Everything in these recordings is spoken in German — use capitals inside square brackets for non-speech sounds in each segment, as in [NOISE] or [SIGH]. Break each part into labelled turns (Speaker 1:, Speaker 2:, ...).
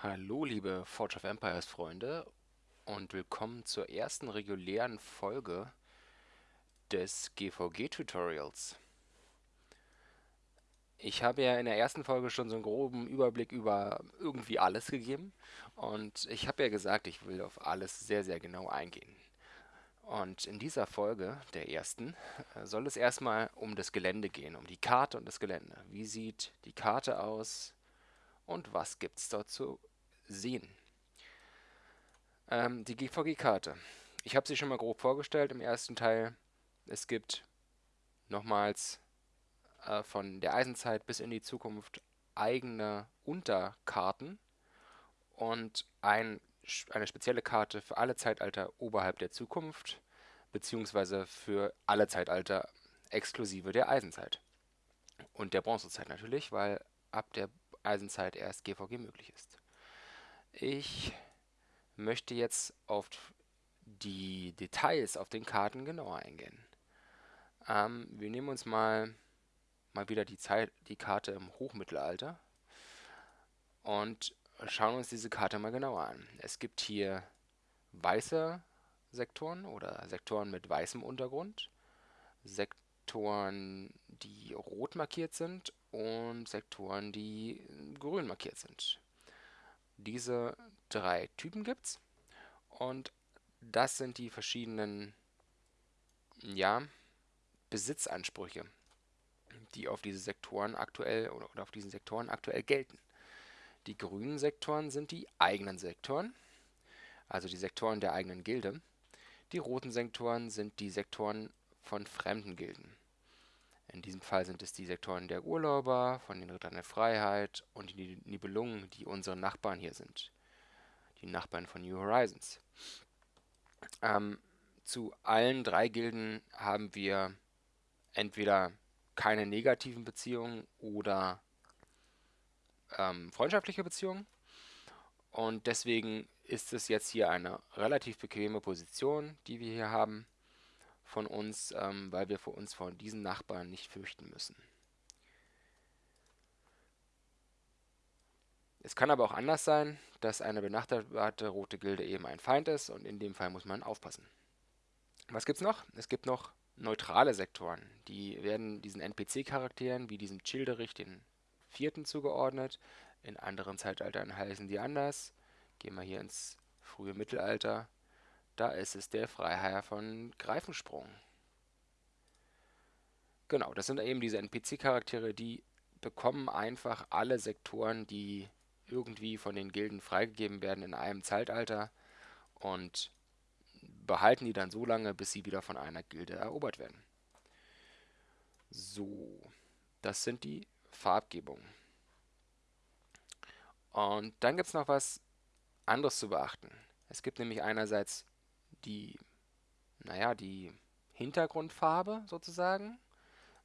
Speaker 1: Hallo, liebe Forge of Empires Freunde und willkommen zur ersten regulären Folge des GVG-Tutorials. Ich habe ja in der ersten Folge schon so einen groben Überblick über irgendwie alles gegeben und ich habe ja gesagt, ich will auf alles sehr, sehr genau eingehen. Und in dieser Folge, der ersten, soll es erstmal um das Gelände gehen, um die Karte und das Gelände. Wie sieht die Karte aus und was gibt es dort zu sehen? Ähm, die GVG-Karte. Ich habe sie schon mal grob vorgestellt im ersten Teil. Es gibt nochmals äh, von der Eisenzeit bis in die Zukunft eigene Unterkarten und ein, eine spezielle Karte für alle Zeitalter oberhalb der Zukunft, beziehungsweise für alle Zeitalter exklusive der Eisenzeit. Und der Bronzezeit natürlich, weil ab der Eisenzeit erst GVG möglich ist. Ich möchte jetzt auf die Details auf den Karten genauer eingehen. Ähm, wir nehmen uns mal, mal wieder die, Zeit, die Karte im Hochmittelalter und schauen uns diese Karte mal genauer an. Es gibt hier weiße Sektoren oder Sektoren mit weißem Untergrund, Sektoren, die rot markiert sind und Sektoren, die grün markiert sind. Diese drei Typen gibt es und das sind die verschiedenen ja, Besitzansprüche, die auf diese Sektoren aktuell oder, auf diesen Sektoren aktuell gelten. Die grünen Sektoren sind die eigenen Sektoren, also die Sektoren der eigenen Gilde. Die roten Sektoren sind die Sektoren von fremden Gilden. In diesem Fall sind es die Sektoren der Urlauber, von den Rittern der Freiheit und die Nibelungen, die unsere Nachbarn hier sind. Die Nachbarn von New Horizons. Ähm, zu allen drei Gilden haben wir entweder keine negativen Beziehungen oder ähm, freundschaftliche Beziehungen. Und deswegen ist es jetzt hier eine relativ bequeme Position, die wir hier haben von uns, ähm, weil wir vor uns vor diesen Nachbarn nicht fürchten müssen. Es kann aber auch anders sein, dass eine benachbarte rote Gilde eben ein Feind ist und in dem Fall muss man aufpassen. Was gibt es noch? Es gibt noch neutrale Sektoren. Die werden diesen NPC-Charakteren wie diesem Childerich, den vierten, zugeordnet. In anderen Zeitaltern heißen die anders. Gehen wir hier ins frühe Mittelalter. Da ist es der Freiherr von Greifensprung. Genau, das sind eben diese NPC-Charaktere, die bekommen einfach alle Sektoren, die irgendwie von den Gilden freigegeben werden in einem Zeitalter und behalten die dann so lange, bis sie wieder von einer Gilde erobert werden. So, das sind die Farbgebungen. Und dann gibt es noch was anderes zu beachten. Es gibt nämlich einerseits die, naja, die Hintergrundfarbe sozusagen,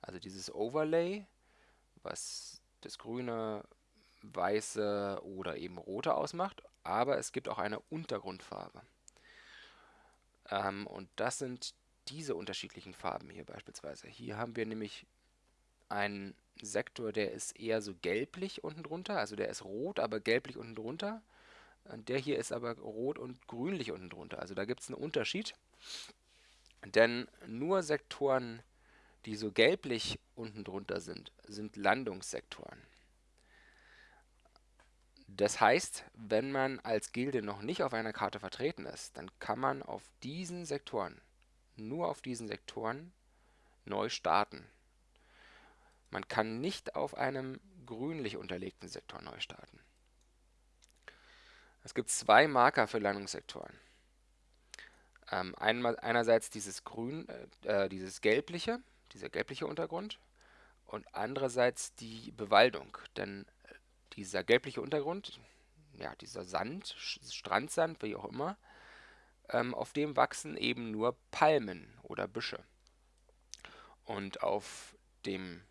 Speaker 1: also dieses Overlay, was das grüne, weiße oder eben rote ausmacht, aber es gibt auch eine Untergrundfarbe. Ähm, und das sind diese unterschiedlichen Farben hier beispielsweise. Hier haben wir nämlich einen Sektor, der ist eher so gelblich unten drunter, also der ist rot, aber gelblich unten drunter. Der hier ist aber rot und grünlich unten drunter. Also da gibt es einen Unterschied. Denn nur Sektoren, die so gelblich unten drunter sind, sind Landungssektoren. Das heißt, wenn man als Gilde noch nicht auf einer Karte vertreten ist, dann kann man auf diesen Sektoren, nur auf diesen Sektoren, neu starten. Man kann nicht auf einem grünlich unterlegten Sektor neu starten. Es gibt zwei Marker für Landungssektoren. Ähm, einmal, einerseits dieses grün, äh, äh, dieses gelbliche, dieser gelbliche Untergrund und andererseits die Bewaldung, denn äh, dieser gelbliche Untergrund, ja, dieser Sand, Strandsand, wie auch immer, ähm, auf dem wachsen eben nur Palmen oder Büsche. Und auf dem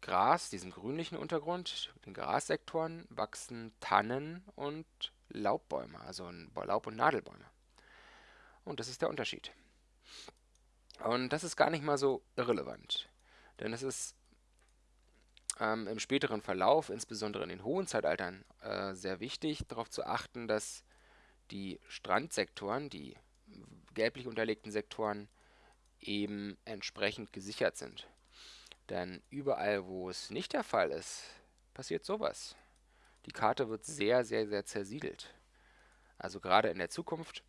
Speaker 1: Gras, diesem grünlichen Untergrund, den Grassektoren, wachsen Tannen und Laubbäume, also Laub- und Nadelbäume. Und das ist der Unterschied. Und das ist gar nicht mal so irrelevant. Denn es ist ähm, im späteren Verlauf, insbesondere in den hohen Zeitaltern, äh, sehr wichtig, darauf zu achten, dass die Strandsektoren, die gelblich unterlegten Sektoren, eben entsprechend gesichert sind. Denn überall, wo es nicht der Fall ist, passiert sowas. Die Karte wird sehr, sehr, sehr zersiedelt. Also gerade in der Zukunft,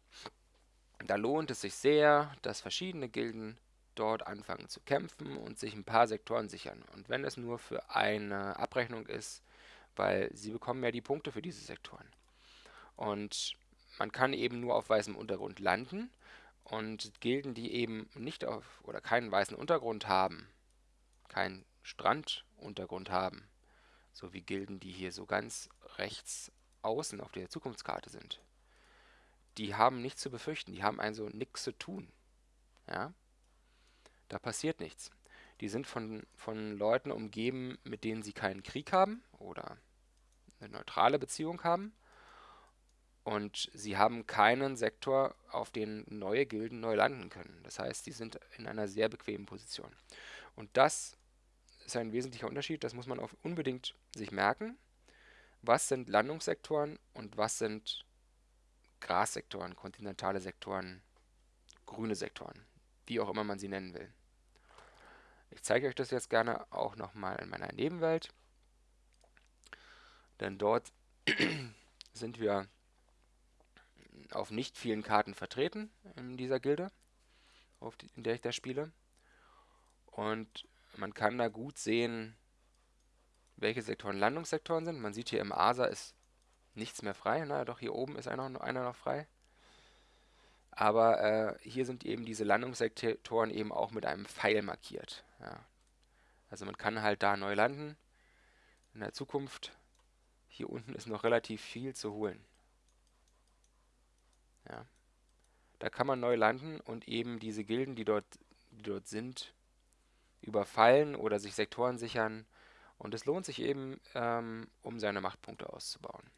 Speaker 1: da lohnt es sich sehr, dass verschiedene Gilden dort anfangen zu kämpfen und sich ein paar Sektoren sichern. Und wenn es nur für eine Abrechnung ist, weil sie bekommen ja die Punkte für diese Sektoren. Und man kann eben nur auf weißem Untergrund landen und Gilden, die eben nicht auf oder keinen weißen Untergrund haben, keinen Stranduntergrund haben, so wie Gilden, die hier so ganz rechts außen auf der Zukunftskarte sind, die haben nichts zu befürchten, die haben also nichts zu tun. Ja? Da passiert nichts. Die sind von, von Leuten umgeben, mit denen sie keinen Krieg haben oder eine neutrale Beziehung haben. Und sie haben keinen Sektor, auf den neue Gilden neu landen können. Das heißt, sie sind in einer sehr bequemen Position. Und das ist ein wesentlicher Unterschied, das muss man auch unbedingt sich merken. Was sind Landungssektoren und was sind Grassektoren, kontinentale Sektoren, grüne Sektoren, wie auch immer man sie nennen will. Ich zeige euch das jetzt gerne auch nochmal in meiner Nebenwelt, denn dort [CLEARS THROAT] sind wir auf nicht vielen Karten vertreten in dieser Gilde, die, in der ich da spiele. Und man kann da gut sehen, welche Sektoren Landungssektoren sind. Man sieht hier im ASA ist nichts mehr frei. Na, doch hier oben ist einer, einer noch frei. Aber äh, hier sind eben diese Landungssektoren eben auch mit einem Pfeil markiert. Ja. Also man kann halt da neu landen. In der Zukunft. Hier unten ist noch relativ viel zu holen. Ja. Da kann man neu landen und eben diese Gilden, die dort, die dort sind, überfallen oder sich Sektoren sichern. Und es lohnt sich eben, ähm, um seine Machtpunkte auszubauen.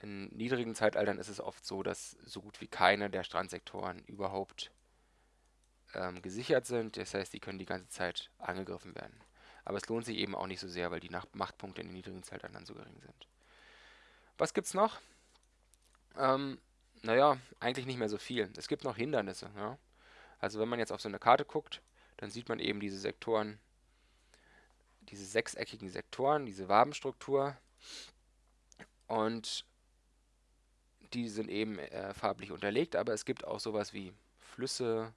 Speaker 1: In niedrigen Zeitaltern ist es oft so, dass so gut wie keine der Strandsektoren überhaupt ähm, gesichert sind. Das heißt, die können die ganze Zeit angegriffen werden. Aber es lohnt sich eben auch nicht so sehr, weil die Nach Machtpunkte in den niedrigen Zeitaltern so gering sind. Was gibt's noch? Ähm, naja, eigentlich nicht mehr so viel. Es gibt noch Hindernisse. Ja? Also wenn man jetzt auf so eine Karte guckt, dann sieht man eben diese Sektoren, diese sechseckigen Sektoren, diese Wabenstruktur. Und die sind eben äh, farblich unterlegt, aber es gibt auch sowas wie Flüsse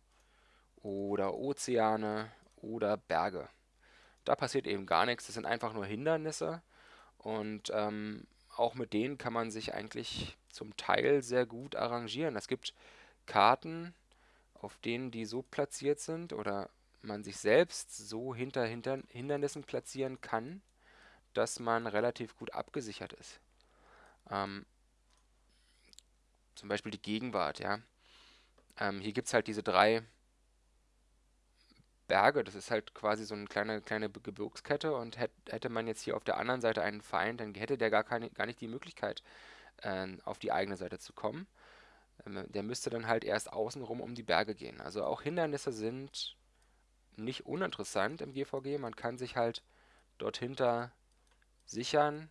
Speaker 1: oder Ozeane oder Berge. Da passiert eben gar nichts, das sind einfach nur Hindernisse und ähm, auch mit denen kann man sich eigentlich zum Teil sehr gut arrangieren. Es gibt Karten, auf denen die so platziert sind oder man sich selbst so hinter, Hindernissen platzieren kann, dass man relativ gut abgesichert ist. Ähm, zum Beispiel die Gegenwart, ja. Ähm, hier gibt es halt diese drei Berge, das ist halt quasi so eine kleine, kleine Gebirgskette und hätt, hätte man jetzt hier auf der anderen Seite einen Feind, dann hätte der gar, keine, gar nicht die Möglichkeit, äh, auf die eigene Seite zu kommen. Ähm, der müsste dann halt erst außenrum um die Berge gehen. Also auch Hindernisse sind nicht uninteressant im GVG. Man kann sich halt dort hinter sichern,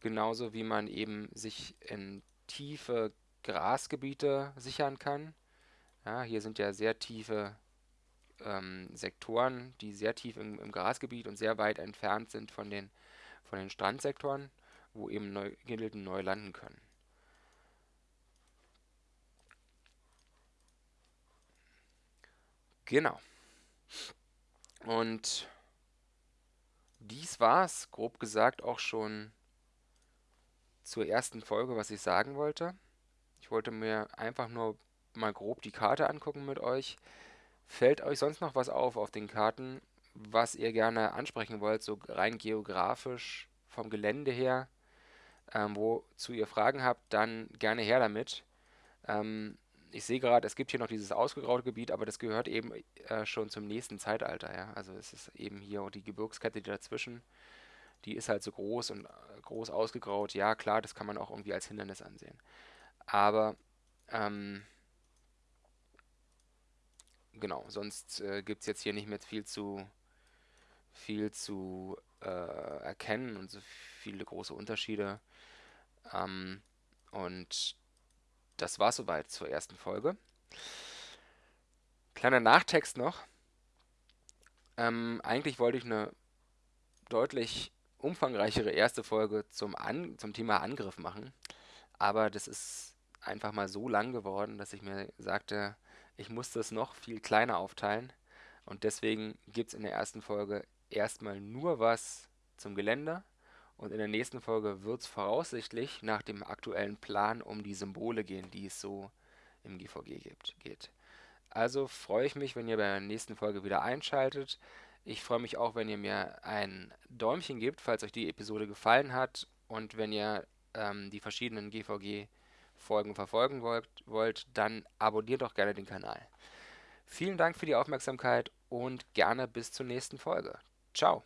Speaker 1: genauso wie man eben sich in tiefe Grasgebiete sichern kann. Ja, hier sind ja sehr tiefe ähm, Sektoren, die sehr tief im, im, Grasgebiet und sehr weit entfernt sind von den, von den Strandsektoren, wo eben Gilden neu landen können. Genau. Und dies war es, grob gesagt, auch schon zur ersten Folge, was ich sagen wollte. Ich wollte mir einfach nur mal grob die Karte angucken mit euch. Fällt euch sonst noch was auf auf den Karten, was ihr gerne ansprechen wollt, so rein geografisch vom Gelände her? Ähm, wozu ihr Fragen habt, dann gerne her damit. Ähm, ich sehe gerade, es gibt hier noch dieses ausgegraute Gebiet, aber das gehört eben äh, schon zum nächsten Zeitalter. Ja? Also es ist eben hier die Gebirgskette die dazwischen. Die ist halt so groß und äh, groß ausgegraut. Ja, klar, das kann man auch irgendwie als Hindernis ansehen. Aber ähm, genau, sonst äh, gibt es jetzt hier nicht mehr viel zu viel zu äh, erkennen und so viele große Unterschiede. Ähm, und das war soweit zur ersten Folge. Kleiner Nachtext noch. Ähm, eigentlich wollte ich eine deutlich umfangreichere erste Folge zum, An zum Thema Angriff machen, aber das ist einfach mal so lang geworden, dass ich mir sagte, ich muss das noch viel kleiner aufteilen und deswegen gibt es in der ersten Folge erstmal nur was zum Gelände und in der nächsten Folge wird es voraussichtlich nach dem aktuellen Plan um die Symbole gehen, die es so im GVG gibt, geht. Also freue ich mich, wenn ihr bei der nächsten Folge wieder einschaltet. Ich freue mich auch, wenn ihr mir ein Däumchen gebt, falls euch die Episode gefallen hat und wenn ihr ähm, die verschiedenen GVG-Folgen verfolgen wollt, wollt, dann abonniert doch gerne den Kanal. Vielen Dank für die Aufmerksamkeit und gerne bis zur nächsten Folge. Ciao.